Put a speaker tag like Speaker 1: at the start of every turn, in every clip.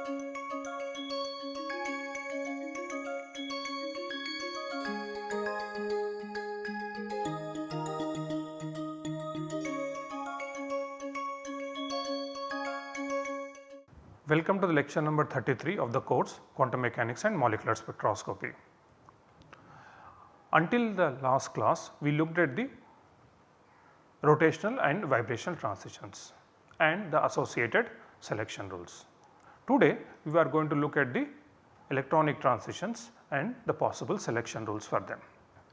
Speaker 1: Welcome to the lecture number 33 of the course Quantum Mechanics and Molecular Spectroscopy. Until the last class we looked at the rotational and vibrational transitions and the associated selection rules. Today we are going to look at the electronic transitions and the possible selection rules for them.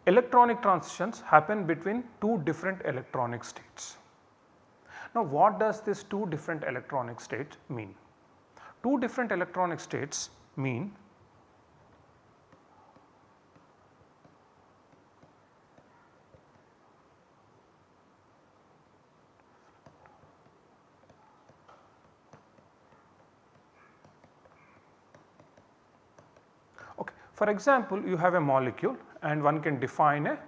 Speaker 1: Electronic transitions happen between two different electronic states. Now what does this two different electronic states mean? two different electronic states mean okay. For example, you have a molecule and one can define a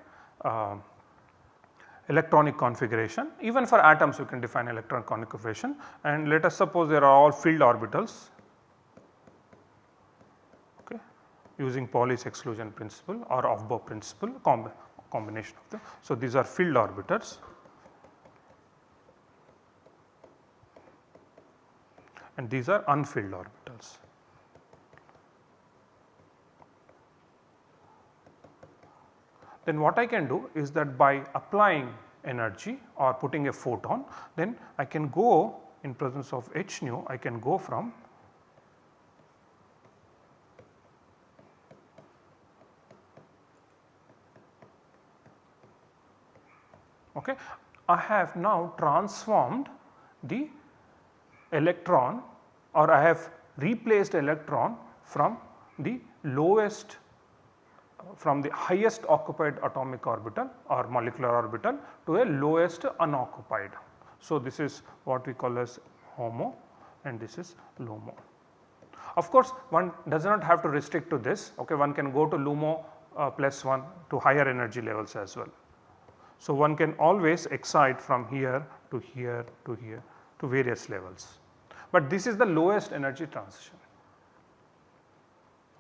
Speaker 1: uh, electronic configuration even for atoms you can define electron configuration and let us suppose there are all filled orbitals okay, using Pauli's exclusion principle or Aufbau principle comb combination of them. So, these are filled orbitals and these are unfilled orbitals. Then what I can do is that by applying energy or putting a photon then I can go in presence of h nu I can go from okay. I have now transformed the electron or I have replaced electron from the lowest from the highest occupied atomic orbital or molecular orbital to a lowest unoccupied. So, this is what we call as HOMO and this is LUMO. Of course, one does not have to restrict to this okay one can go to LUMO uh, plus 1 to higher energy levels as well. So, one can always excite from here to here to here to various levels, but this is the lowest energy transition.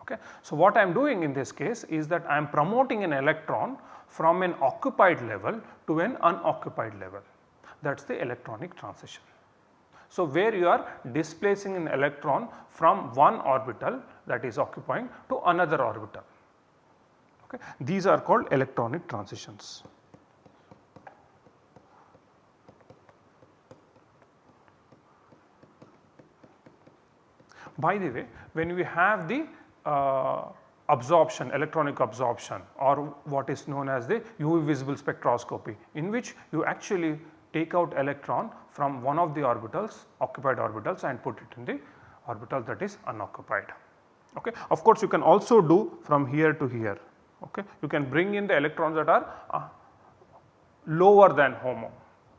Speaker 1: Okay. So, what I am doing in this case is that I am promoting an electron from an occupied level to an unoccupied level that is the electronic transition. So, where you are displacing an electron from one orbital that is occupying to another orbital. Okay. These are called electronic transitions. By the way, when we have the absorption electronic absorption or what is known as the UV visible spectroscopy in which you actually take out electron from one of the orbitals occupied orbitals and put it in the orbital that is unoccupied. Okay. Of course, you can also do from here to here okay. you can bring in the electrons that are uh, lower than HOMO.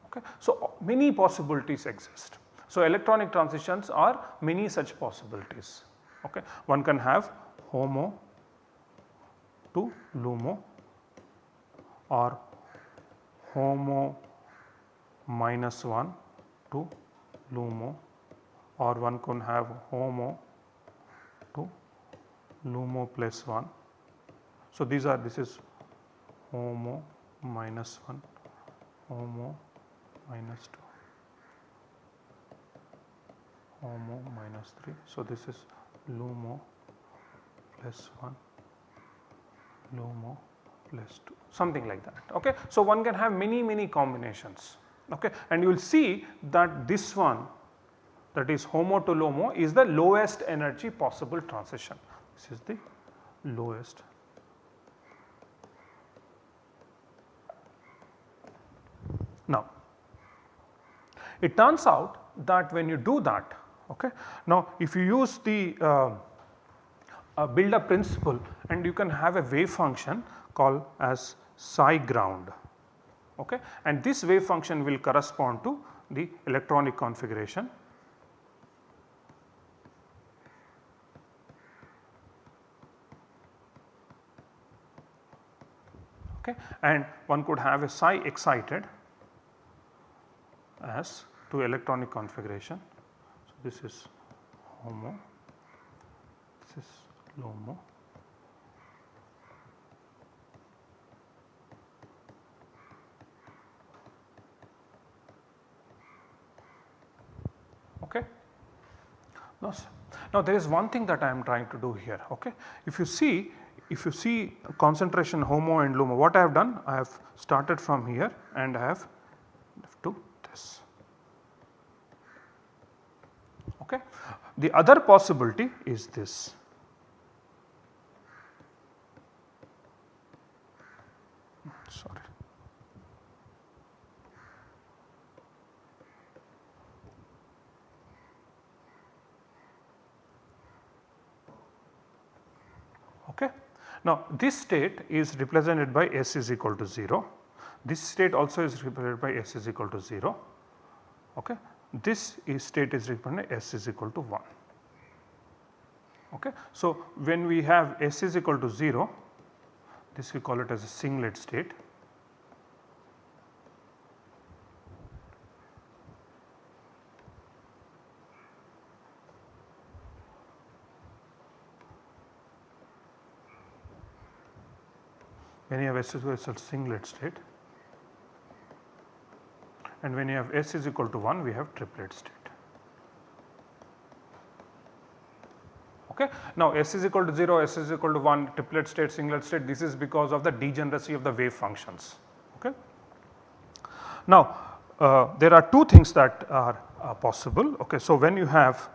Speaker 1: Okay. So, many possibilities exist. So, electronic transitions are many such possibilities. Okay. One can have HOMO to LUMO or HOMO minus 1 to LUMO or one can have HOMO to LUMO plus 1. So, these are this is HOMO minus 1, HOMO minus 2, HOMO minus 3. So, this is LUMO plus 1, LUMO plus 2 something like that. Okay. So, one can have many many combinations okay. and you will see that this one that is HOMO to LUMO is the lowest energy possible transition. This is the lowest. Now, it turns out that when you do that Okay. Now, if you use the uh, uh, build up principle and you can have a wave function called as psi ground okay. and this wave function will correspond to the electronic configuration okay and one could have a psi excited as to electronic configuration this is HOMO this is LUMO. Okay. Now, now there is one thing that I am trying to do here. Okay. If you see if you see concentration HOMO and LUMO what I have done I have started from here and I have to this. Okay. The other possibility is this. Sorry. Okay. Now this state is represented by S is equal to 0, this state also is represented by S is equal to 0. Okay. This is state is represented S is equal to 1. Okay. So when we have S is equal to 0, this we call it as a singlet state. when you have S is equal to singlet state and when you have S is equal to 1 we have triplet state. Okay. Now S is equal to 0, S is equal to 1, triplet state, singlet state this is because of the degeneracy of the wave functions. Okay. Now uh, there are two things that are uh, possible. Okay. So when you have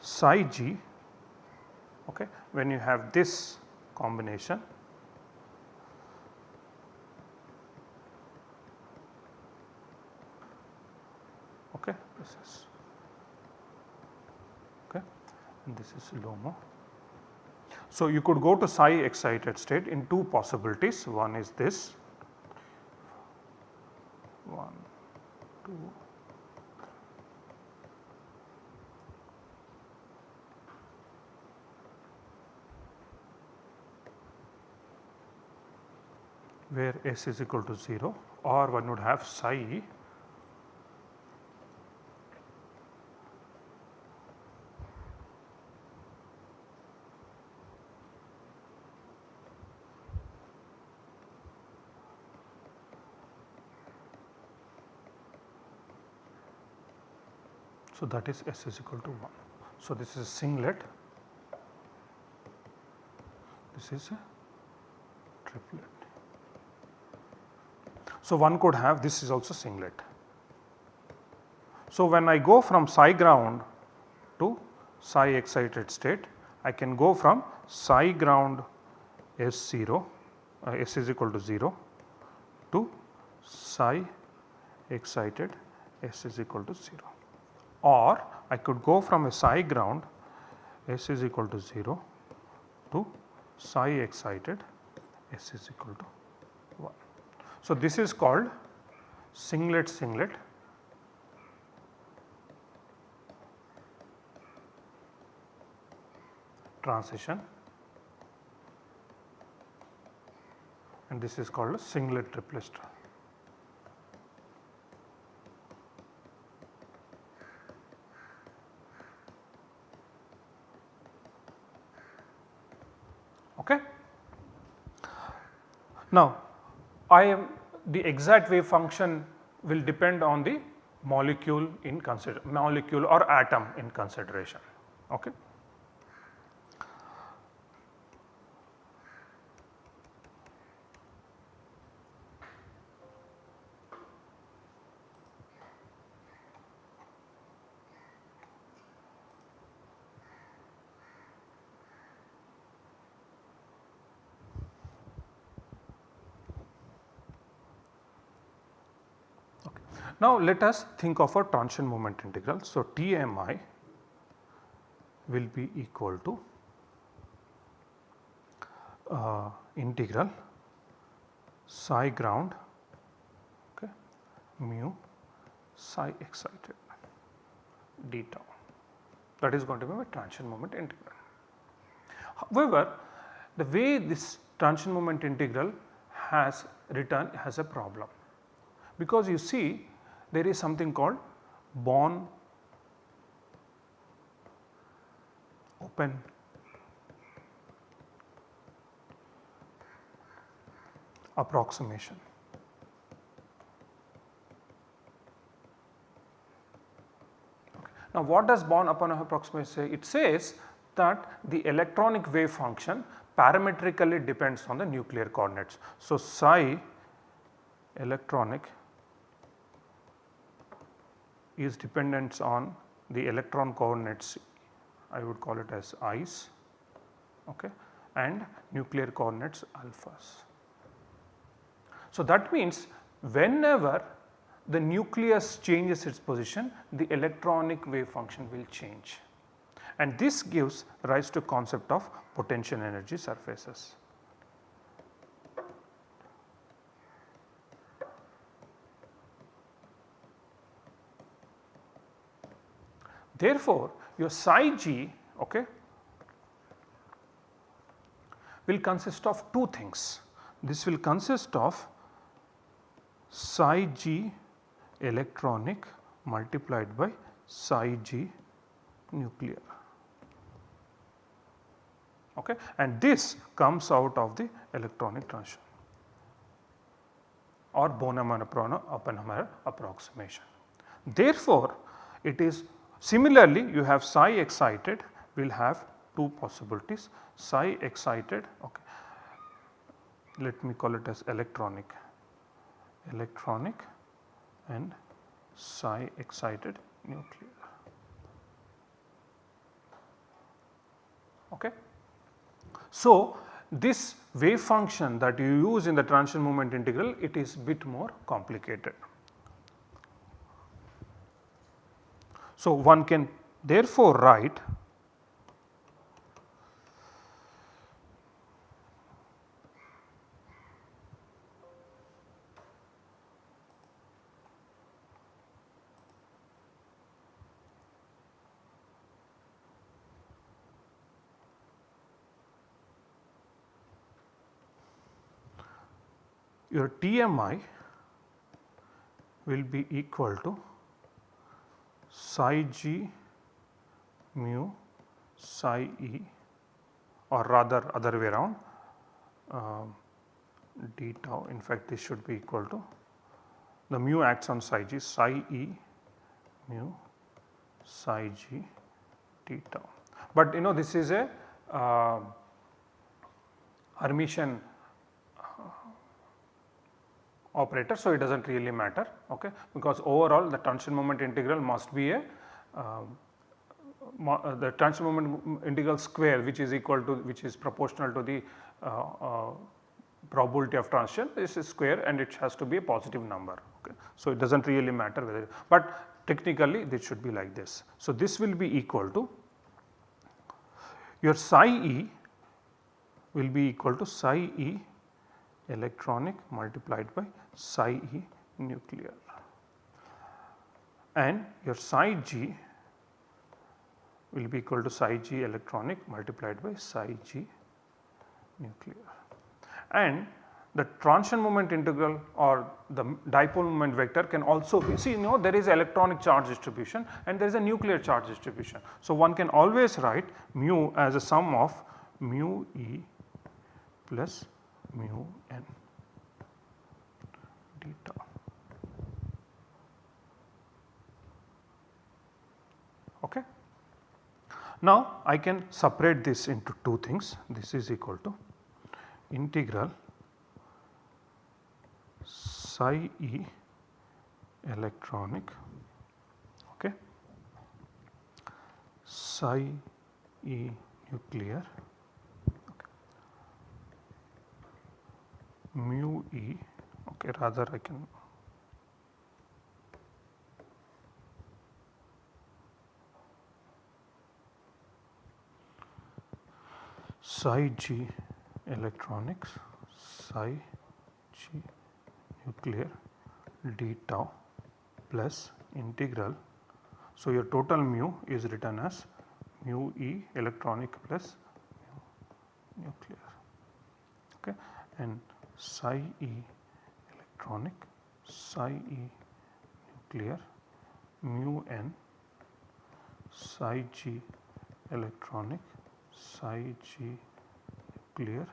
Speaker 1: psi g okay, when you have this combination okay this is okay and this is LUMO. So you could go to psi excited state in two possibilities. One is this. One two. Where S is equal to 0 or one would have psi So, that is S is equal to 1. So, this is a singlet, this is a triplet. So, one could have this is also singlet. So, when I go from psi ground to psi excited state, I can go from psi ground S0 uh, S is equal to 0 to psi excited S is equal to 0 or I could go from a psi ground S is equal to 0 to psi excited S is equal to 1. So, this is called singlet singlet. Transition. And this is called a singlet triplet Okay. Now, I am the exact wave function will depend on the molecule in consider molecule or atom in consideration. Okay. Now let us think of a transition moment integral. So TMI will be equal to uh, integral psi ground okay, mu psi excited d tau that is going to be my transition moment integral. However, the way this transition moment integral has written has a problem because you see there is something called Born open approximation. Okay. Now what does Born-Oppenheimer approximation say? It says that the electronic wave function parametrically depends on the nuclear coordinates. So psi electronic is dependent on the electron coordinates I would call it as i's okay, and nuclear coordinates alphas. So, that means whenever the nucleus changes its position the electronic wave function will change and this gives rise to concept of potential energy surfaces. Therefore, your psi g okay, will consist of two things. This will consist of psi g electronic multiplied by psi g nuclear okay. and this comes out of the electronic transition or Born-Oppenheimer approximation. Therefore, it is Similarly, you have psi excited will have two possibilities psi excited okay. let me call it as electronic electronic and psi excited nuclear. Okay. So, this wave function that you use in the transition moment integral it is bit more complicated. So, one can therefore write your TMI will be equal to psi g mu psi e or rather other way around uh, d tau in fact this should be equal to the mu acts on psi g psi e mu psi g d tau. But you know this is a uh, Hermitian operator. So, it does not really matter okay, because overall the transition moment integral must be a uh, uh, the transition moment integral square which is equal to which is proportional to the uh, uh, probability of transition this is square and it has to be a positive number. Okay. So, it does not really matter whether but technically this should be like this. So, this will be equal to your psi e will be equal to psi e electronic multiplied by psi e nuclear and your psi g will be equal to psi g electronic multiplied by psi g nuclear. And the transition moment integral or the dipole moment vector can also be see you know there is electronic charge distribution and there is a nuclear charge distribution. So, one can always write mu as a sum of mu e plus mu n theta. Okay. Now, I can separate this into two things this is equal to integral psi e electronic okay, psi e nuclear mu e okay rather I can psi g electronics psi g nuclear d tau plus integral. So, your total mu is written as mu e electronic plus nuclear okay and psi e electronic psi e nuclear mu n psi g electronic psi g nuclear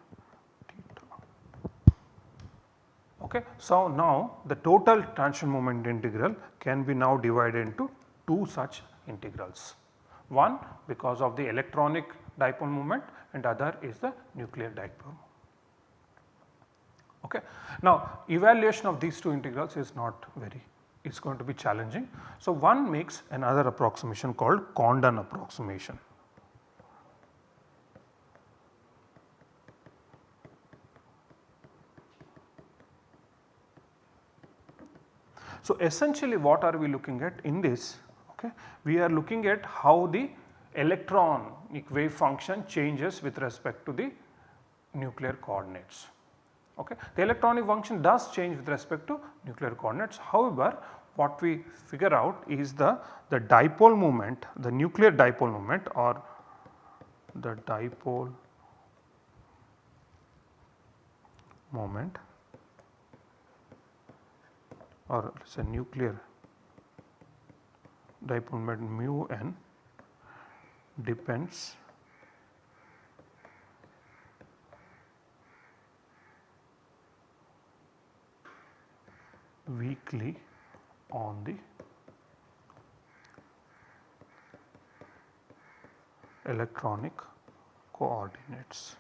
Speaker 1: Okay. So, now the total transition moment integral can be now divided into two such integrals. One because of the electronic dipole moment and other is the nuclear dipole. Okay. Now evaluation of these two integrals is not very it is going to be challenging. So one makes another approximation called Condon approximation. So, essentially what are we looking at in this? Okay. We are looking at how the electronic wave function changes with respect to the nuclear coordinates. Okay. The electronic function does change with respect to nuclear coordinates. However, what we figure out is the, the dipole moment, the nuclear dipole moment or the dipole moment or let us say nuclear dipole moment mu n depends weakly on the electronic coordinates.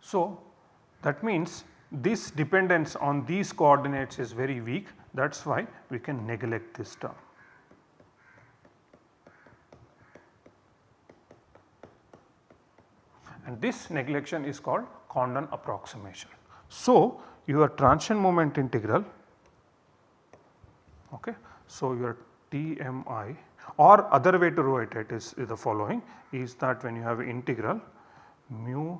Speaker 1: So, that means this dependence on these coordinates is very weak that is why we can neglect this term. And this neglection is called Condon approximation. So, your transition moment integral okay. So, your TMI or other way to write it is, is the following is that when you have integral mu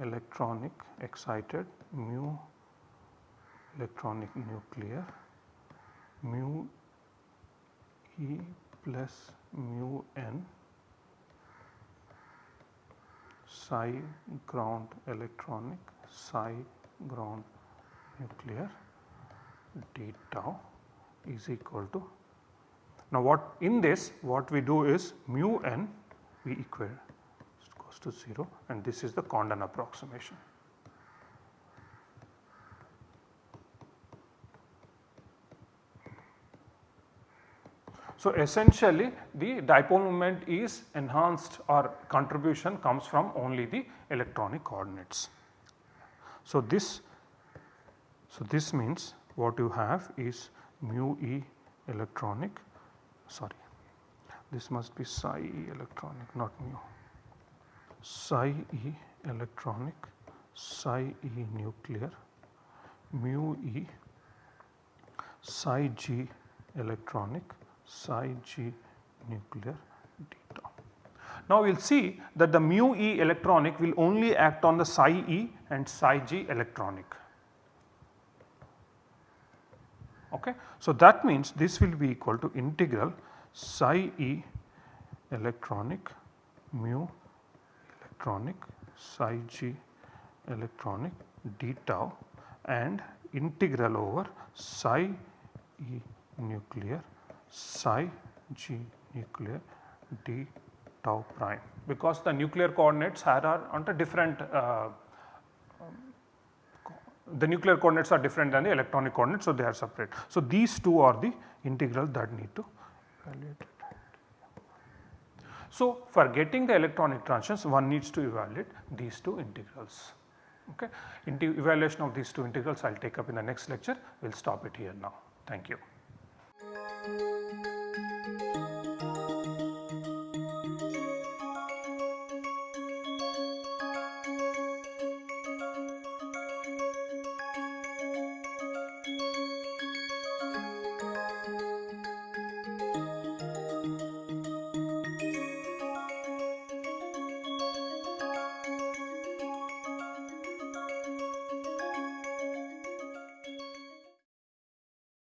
Speaker 1: electronic excited mu electronic nuclear mu E plus mu n psi ground electronic psi ground nuclear d tau is equal to now what in this what we do is mu n we equal goes to 0 and this is the Condon approximation. So, essentially the dipole moment is enhanced or contribution comes from only the electronic coordinates. So, this so this means what you have is mu e electronic sorry this must be psi e electronic not mu psi e electronic, psi e nuclear, mu e psi g electronic, psi g nuclear. Now we will see that the mu e electronic will only act on the psi e and psi g electronic. Okay. So that means this will be equal to integral psi e electronic mu electronic psi g electronic d tau and integral over psi e nuclear psi g nuclear d tau prime because the nuclear coordinates are, are under different uh, the nuclear coordinates are different than the electronic coordinates. So, they are separate. So, these two are the integral that need to evaluate. So, for getting the electronic transitions one needs to evaluate these two integrals. Okay. Evaluation of these two integrals I will take up in the next lecture, we will stop it here now. Thank you.